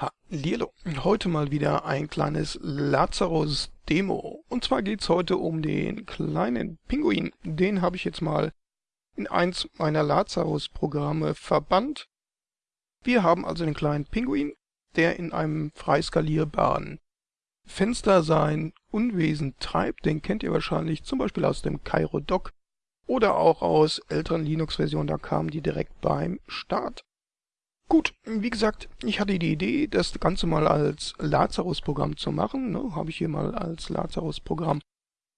Hallihallo, heute mal wieder ein kleines Lazarus-Demo. Und zwar geht's heute um den kleinen Pinguin. Den habe ich jetzt mal in eins meiner Lazarus-Programme verbannt. Wir haben also den kleinen Pinguin, der in einem freiskalierbaren Fenster sein Unwesen treibt. Den kennt ihr wahrscheinlich zum Beispiel aus dem Cairo Doc oder auch aus älteren Linux-Versionen. Da kamen die direkt beim Start. Gut, wie gesagt, ich hatte die Idee, das Ganze mal als Lazarus-Programm zu machen. Ne? Habe ich hier mal als Lazarus-Programm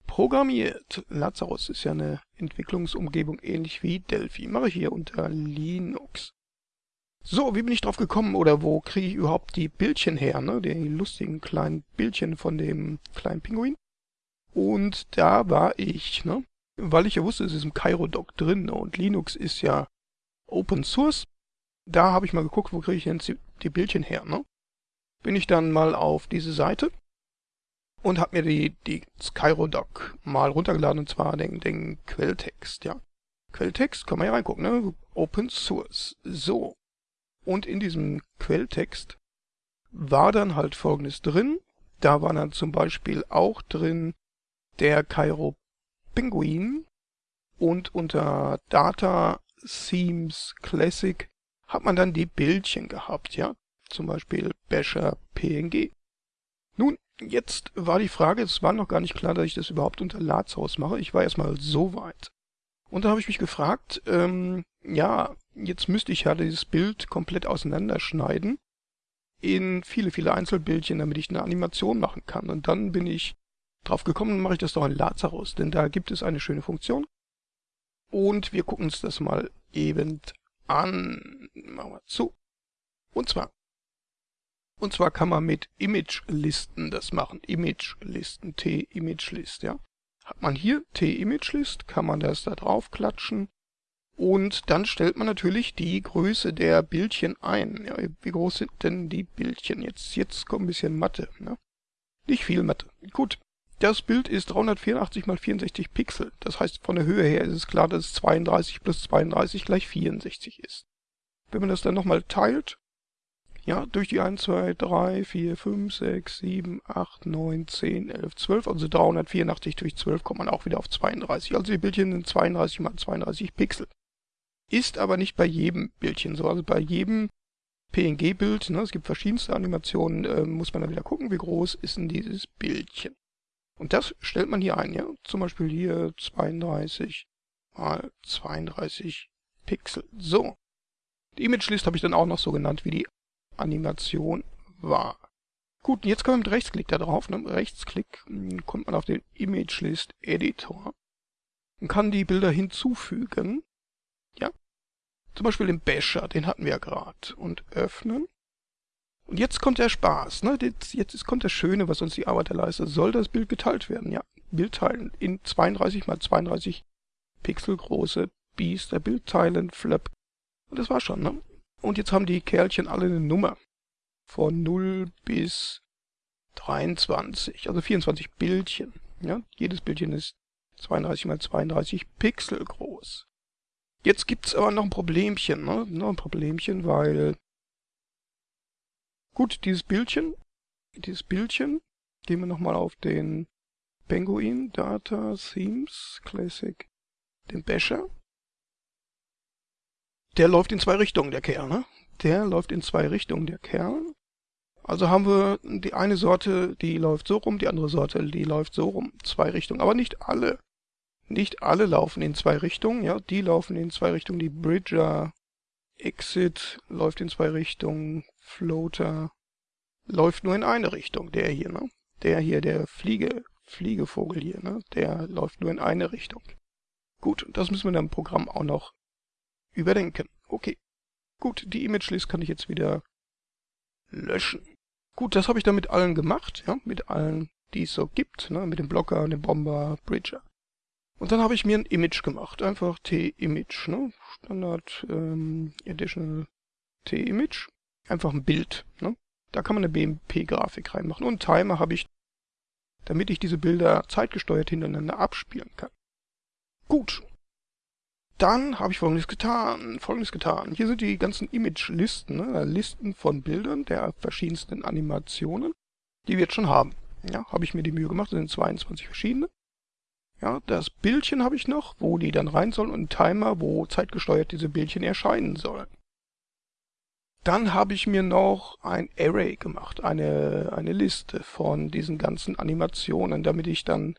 programmiert. Lazarus ist ja eine Entwicklungsumgebung ähnlich wie Delphi. Mache ich hier unter Linux. So, wie bin ich drauf gekommen oder wo kriege ich überhaupt die Bildchen her, ne? Die lustigen kleinen Bildchen von dem kleinen Pinguin. Und da war ich, ne? Weil ich ja wusste, es ist im Cairo-Doc drin ne? und Linux ist ja Open Source da habe ich mal geguckt, wo kriege ich die, die Bildchen her, ne? Bin ich dann mal auf diese Seite und habe mir die, die Skyrodoc mal runtergeladen, und zwar den, den Quelltext, ja. Quelltext, kann man ja reingucken, ne? Open Source. So. Und in diesem Quelltext war dann halt folgendes drin. Da war dann zum Beispiel auch drin der Cairo Penguin und unter Data Themes Classic hat man dann die Bildchen gehabt, ja. Zum Beispiel Basher PNG. Nun, jetzt war die Frage, es war noch gar nicht klar, dass ich das überhaupt unter Lazarus mache. Ich war erstmal so weit. Und da habe ich mich gefragt, ähm, ja, jetzt müsste ich ja dieses Bild komplett auseinanderschneiden in viele, viele Einzelbildchen, damit ich eine Animation machen kann. Und dann bin ich drauf gekommen, mache ich das doch in Lazarus, denn da gibt es eine schöne Funktion. Und wir gucken uns das mal eben an. Machen wir zu. Und zwar. Und zwar kann man mit Image-Listen das machen. Image-Listen, T-Image-List, ja. Hat man hier T-Image-List, kann man das da drauf klatschen. Und dann stellt man natürlich die Größe der Bildchen ein. Ja, wie groß sind denn die Bildchen? Jetzt, jetzt kommt ein bisschen Mathe. Ne? Nicht viel Mathe. Gut, das Bild ist 384 x 64 Pixel. Das heißt, von der Höhe her ist es klar, dass es 32 plus 32 gleich 64 ist. Wenn man das dann nochmal teilt, ja, durch die 1, 2, 3, 4, 5, 6, 7, 8, 9, 10, 11, 12, also 384 durch 12 kommt man auch wieder auf 32. Also die Bildchen sind 32 mal 32 Pixel. Ist aber nicht bei jedem Bildchen so. Also bei jedem PNG-Bild, ne, es gibt verschiedenste Animationen, äh, muss man dann wieder gucken, wie groß ist denn dieses Bildchen. Und das stellt man hier ein, ja. Zum Beispiel hier 32 mal 32 Pixel. So. Die Image List habe ich dann auch noch so genannt, wie die Animation war. Gut, jetzt kommen wir mit Rechtsklick da drauf. Ne? Rechtsklick hm, kommt man auf den Image List Editor und kann die Bilder hinzufügen. Ja. Zum Beispiel den Basher, den hatten wir ja gerade. Und öffnen. Und jetzt kommt der Spaß, ne? Jetzt, jetzt kommt das Schöne, was uns die Arbeit leistet. Soll das Bild geteilt werden? Ja, Bild teilen in 32 mal 32 Pixel große Biester, Bild teilen, Flap. Und das war schon, ne? Und jetzt haben die Kerlchen alle eine Nummer. Von 0 bis 23, also 24 Bildchen. Ja, jedes Bildchen ist 32 mal 32 Pixel groß. Jetzt gibt's aber noch ein Problemchen, ne? Noch ein Problemchen, weil Gut, dieses Bildchen, dieses Bildchen, gehen wir nochmal auf den Penguin Data Themes Classic, den Basher. Der läuft in zwei Richtungen, der Kerl, ne? Der läuft in zwei Richtungen, der Kerl. Also haben wir die eine Sorte, die läuft so rum, die andere Sorte, die läuft so rum. Zwei Richtungen, aber nicht alle. Nicht alle laufen in zwei Richtungen, ja. Die laufen in zwei Richtungen. Die Bridger Exit läuft in zwei Richtungen. Floater läuft nur in eine Richtung. Der hier, ne? Der hier, der Fliege, Fliegevogel hier, ne? Der läuft nur in eine Richtung. Gut, das müssen wir dann im Programm auch noch überdenken. Okay. Gut, die Image List kann ich jetzt wieder löschen. Gut, das habe ich dann mit allen gemacht, ja, mit allen, die es so gibt, ne, mit dem Blocker, dem Bomber, Bridger. Und dann habe ich mir ein Image gemacht, einfach T-Image, ne, Standard ähm, Additional T-Image einfach ein Bild. Ne? Da kann man eine BMP-Grafik reinmachen. Und einen Timer habe ich, damit ich diese Bilder zeitgesteuert hintereinander abspielen kann. Gut. Dann habe ich folgendes getan, folgendes getan. Hier sind die ganzen Image-Listen, ne? Listen von Bildern der verschiedensten Animationen, die wir jetzt schon haben. Ja, habe ich mir die Mühe gemacht, das sind 22 verschiedene. Ja, das Bildchen habe ich noch, wo die dann rein sollen und einen Timer, wo zeitgesteuert diese Bildchen erscheinen sollen. Dann habe ich mir noch ein Array gemacht, eine, eine Liste von diesen ganzen Animationen, damit ich dann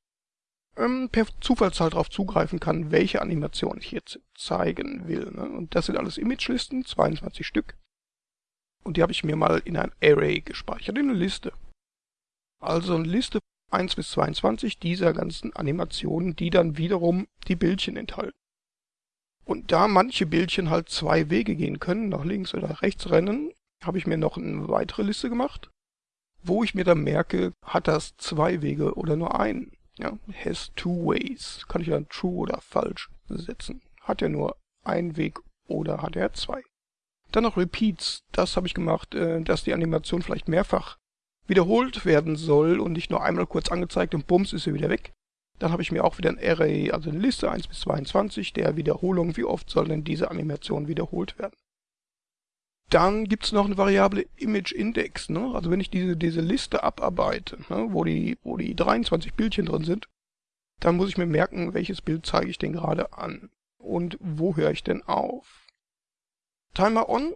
ähm, per Zufallszahl darauf zugreifen kann, welche Animation ich jetzt zeigen will. Ne? Und das sind alles Image-Listen, 22 Stück. Und die habe ich mir mal in ein Array gespeichert, in eine Liste. Also eine Liste 1 bis 22 dieser ganzen Animationen, die dann wiederum die Bildchen enthalten. Und da manche Bildchen halt zwei Wege gehen können, nach links oder rechts rennen, habe ich mir noch eine weitere Liste gemacht, wo ich mir dann merke, hat das zwei Wege oder nur einen. Ja, has two ways. Kann ich dann true oder falsch setzen. Hat er nur einen Weg oder hat er zwei? Dann noch Repeats. Das habe ich gemacht, äh, dass die Animation vielleicht mehrfach wiederholt werden soll und nicht nur einmal kurz angezeigt und bums ist sie wieder weg. Dann habe ich mir auch wieder ein Array, also eine Liste 1 bis 22 der Wiederholungen. Wie oft soll denn diese Animation wiederholt werden? Dann gibt es noch eine Variable Image Index. Ne? Also wenn ich diese, diese Liste abarbeite, ne? wo, die, wo die 23 Bildchen drin sind, dann muss ich mir merken, welches Bild zeige ich denn gerade an und wo höre ich denn auf. Timer On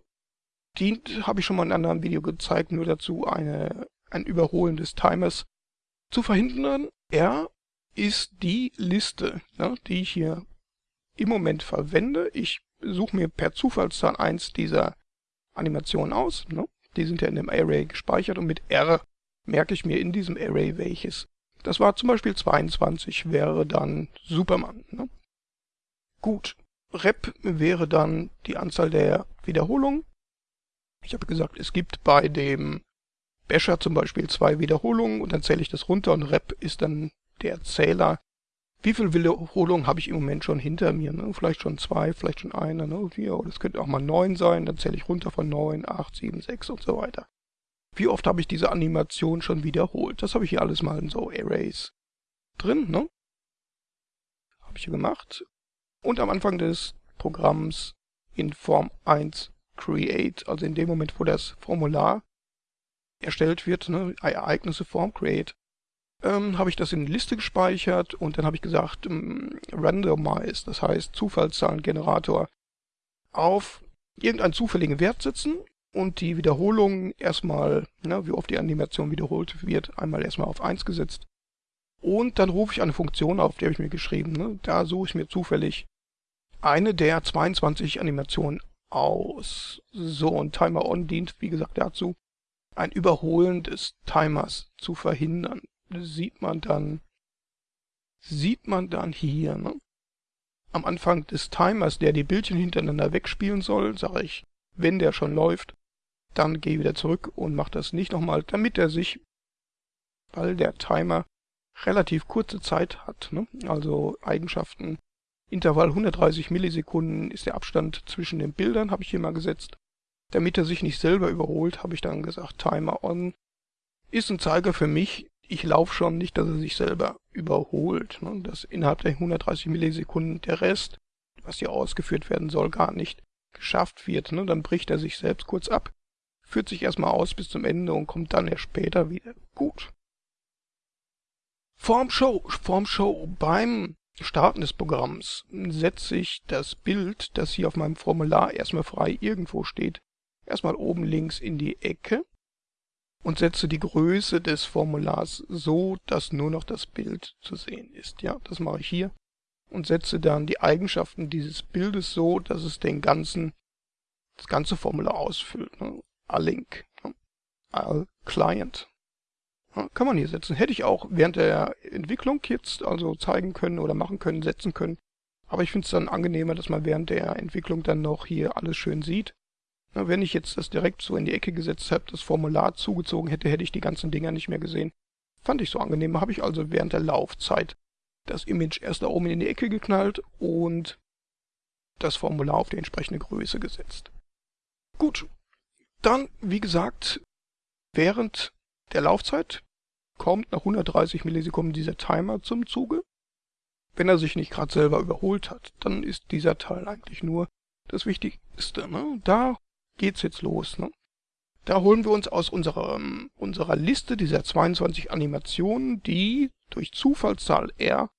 dient, habe ich schon mal in einem anderen Video gezeigt, nur dazu eine, ein Überholen des Timers zu verhindern. Er ist die Liste, ne, die ich hier im Moment verwende. Ich suche mir per Zufallszahl eins dieser Animationen aus. Ne? Die sind ja in dem Array gespeichert und mit R merke ich mir in diesem Array welches. Das war zum Beispiel 22, wäre dann Superman. Ne? Gut, Rep wäre dann die Anzahl der Wiederholungen. Ich habe gesagt, es gibt bei dem Basher zum Beispiel zwei Wiederholungen und dann zähle ich das runter und Rep ist dann der Zähler, wie viele Wiederholungen habe ich im Moment schon hinter mir? Ne? Vielleicht schon zwei, vielleicht schon eine, ne? Vier, oder es könnte auch mal neun sein, dann zähle ich runter von neun, acht, sieben, sechs und so weiter. Wie oft habe ich diese Animation schon wiederholt? Das habe ich hier alles mal in so Arrays drin, ne? Habe ich hier gemacht. Und am Anfang des Programms in Form 1 Create, also in dem Moment, wo das Formular erstellt wird, ne, Ereignisse Form Create, ähm, habe ich das in eine Liste gespeichert und dann habe ich gesagt, ähm, randomize, das heißt Zufallszahlengenerator, auf irgendeinen zufälligen Wert setzen und die Wiederholung erstmal, ne, wie oft die Animation wiederholt wird, einmal erstmal auf 1 gesetzt. Und dann rufe ich eine Funktion auf, die habe ich mir geschrieben. Ne? Da suche ich mir zufällig eine der 22 Animationen aus. So, und Timer On dient, wie gesagt, dazu, ein Überholen des Timers zu verhindern sieht man dann, sieht man dann hier, ne? Am Anfang des Timers, der die Bildchen hintereinander wegspielen soll, sage ich, wenn der schon läuft, dann gehe wieder zurück und mache das nicht nochmal, damit er sich, weil der Timer relativ kurze Zeit hat, ne? also Eigenschaften, Intervall 130 Millisekunden ist der Abstand zwischen den Bildern, habe ich hier mal gesetzt. Damit er sich nicht selber überholt, habe ich dann gesagt, Timer on ist ein Zeiger für mich, ich laufe schon nicht, dass er sich selber überholt. Ne? Dass innerhalb der 130 Millisekunden der Rest, was hier ausgeführt werden soll, gar nicht geschafft wird. Ne? Dann bricht er sich selbst kurz ab, führt sich erstmal aus bis zum Ende und kommt dann erst später wieder. Gut. Vorm Show, vorm Show beim Starten des Programms setze ich das Bild, das hier auf meinem Formular erstmal frei irgendwo steht, erstmal oben links in die Ecke und setze die Größe des Formulars so, dass nur noch das Bild zu sehen ist. Ja, das mache ich hier und setze dann die Eigenschaften dieses Bildes so, dass es den ganzen, das ganze Formular ausfüllt. Ne? All-Link, ne? All-Client. Ja, kann man hier setzen. Hätte ich auch während der Entwicklung jetzt also zeigen können oder machen können, setzen können. Aber ich finde es dann angenehmer, dass man während der Entwicklung dann noch hier alles schön sieht. Na, wenn ich jetzt das direkt so in die Ecke gesetzt habe, das Formular zugezogen hätte, hätte ich die ganzen Dinger nicht mehr gesehen. Fand ich so angenehm, habe ich also während der Laufzeit das Image erst da oben in die Ecke geknallt und das Formular auf die entsprechende Größe gesetzt. Gut, dann, wie gesagt, während der Laufzeit kommt nach 130 Millisekunden dieser Timer zum Zuge. wenn er sich nicht gerade selber überholt hat, dann ist dieser Teil eigentlich nur das Wichtigste. Ne? Da geht's jetzt los. Ne? Da holen wir uns aus unserer, unserer Liste dieser 22 Animationen die durch Zufallszahl R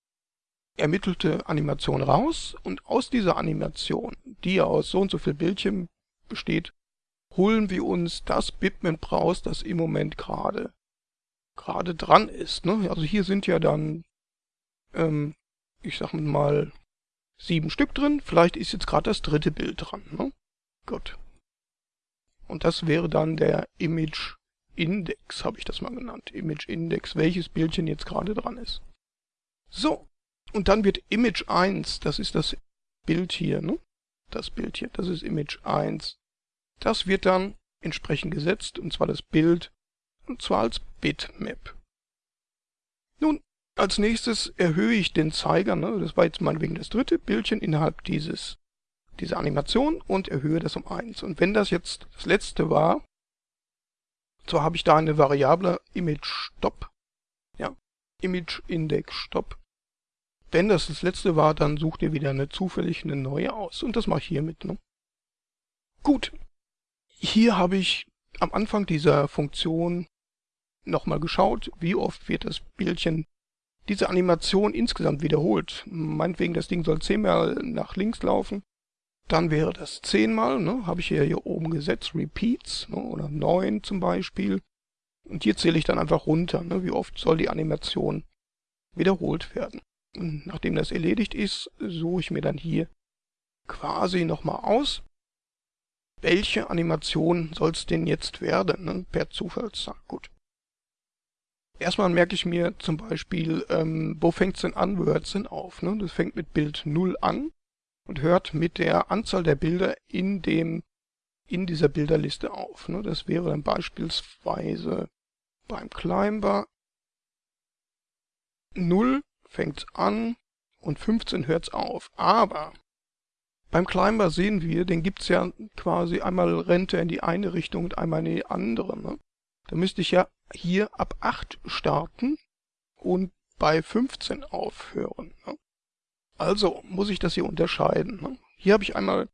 ermittelte Animation raus und aus dieser Animation, die aus so und so viel Bildchen besteht, holen wir uns das Bitmap raus, das im Moment gerade gerade dran ist. Ne? Also hier sind ja dann, ähm, ich sag mal, sieben Stück drin. Vielleicht ist jetzt gerade das dritte Bild dran. Ne? Gut. Und das wäre dann der Image Index, habe ich das mal genannt. Image Index, welches Bildchen jetzt gerade dran ist. So, und dann wird Image 1, das ist das Bild hier, ne? Das Bild hier, das ist Image 1. Das wird dann entsprechend gesetzt, und zwar das Bild, und zwar als Bitmap. Nun, als nächstes erhöhe ich den Zeiger, ne? das war jetzt meinetwegen das dritte Bildchen innerhalb dieses diese Animation und erhöhe das um 1. Und wenn das jetzt das letzte war, so habe ich da eine Variable ImageStop, ja, ImageIndexStop. Wenn das das letzte war, dann sucht ihr wieder eine zufällig eine neue aus. Und das mache ich hiermit. Ne? Gut, hier habe ich am Anfang dieser Funktion nochmal geschaut, wie oft wird das Bildchen diese Animation insgesamt wiederholt. Meinetwegen, das Ding soll zehnmal nach links laufen. Dann wäre das zehnmal, ne, habe ich hier, hier oben gesetzt, Repeats, ne, oder neun zum Beispiel. Und hier zähle ich dann einfach runter, ne, wie oft soll die Animation wiederholt werden. Und nachdem das erledigt ist, suche ich mir dann hier quasi nochmal aus, welche Animation soll es denn jetzt werden, ne, per Zufallszahl. Gut. Erstmal merke ich mir zum Beispiel, ähm, wo fängt es denn an, wo hört es denn auf. Ne? Das fängt mit Bild 0 an und hört mit der Anzahl der Bilder in dem in dieser Bilderliste auf. Ne? Das wäre dann beispielsweise beim Climber 0 fängt an und 15 hört es auf. Aber beim Climber sehen wir, den gibt es ja quasi einmal rennt er in die eine Richtung und einmal in die andere. Ne? Da müsste ich ja hier ab 8 starten und bei 15 aufhören. Also muss ich das hier unterscheiden. Ne? Hier habe ich einmal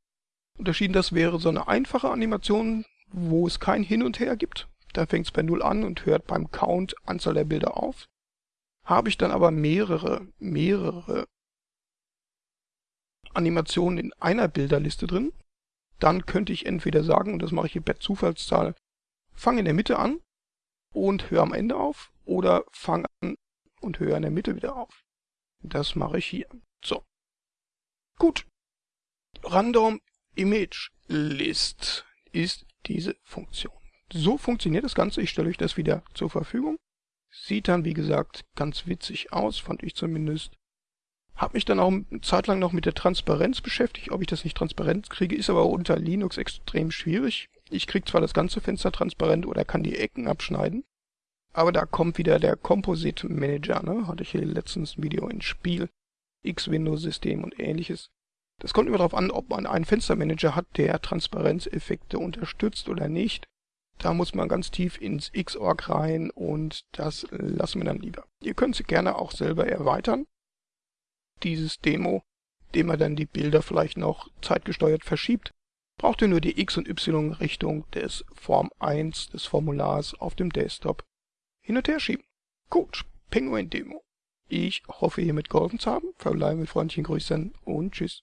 unterschieden, das wäre so eine einfache Animation, wo es kein Hin und Her gibt. Da fängt es bei 0 an und hört beim Count Anzahl der Bilder auf. Habe ich dann aber mehrere, mehrere Animationen in einer Bilderliste drin, dann könnte ich entweder sagen, und das mache ich hier per Zufallszahl, fange in der Mitte an und höre am Ende auf oder fange an und höre in der Mitte wieder auf. Das mache ich hier. So. Gut. Random Image List ist diese Funktion. So funktioniert das Ganze. Ich stelle euch das wieder zur Verfügung. Sieht dann, wie gesagt, ganz witzig aus, fand ich zumindest. Hab mich dann auch eine Zeit lang noch mit der Transparenz beschäftigt. Ob ich das nicht transparent kriege, ist aber unter Linux extrem schwierig. Ich kriege zwar das ganze Fenster transparent oder kann die Ecken abschneiden, aber da kommt wieder der Composite Manager, ne? Hatte ich hier letztens ein Video ins Spiel. X-Windows-System und ähnliches. Das kommt immer darauf an, ob man einen Fenstermanager hat, der Transparenzeffekte unterstützt oder nicht. Da muss man ganz tief ins Xorg rein und das lassen wir dann lieber. Ihr könnt sie gerne auch selber erweitern. Dieses Demo, indem man dann die Bilder vielleicht noch zeitgesteuert verschiebt, braucht ihr nur die X- und Y-Richtung des Form 1 des Formulars auf dem Desktop hin und her schieben. Gut, Penguin Demo. Ich hoffe, hiermit geholfen zu haben. Verbleibe mit freundlichen Grüßen und tschüss.